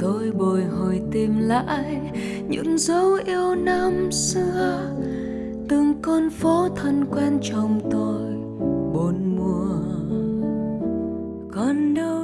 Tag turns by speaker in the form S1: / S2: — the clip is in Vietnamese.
S1: tôi bồi hồi tìm lại những dấu yêu năm xưa. Từng con phố thân quen trong tôi, bốn mùa. Còn đâu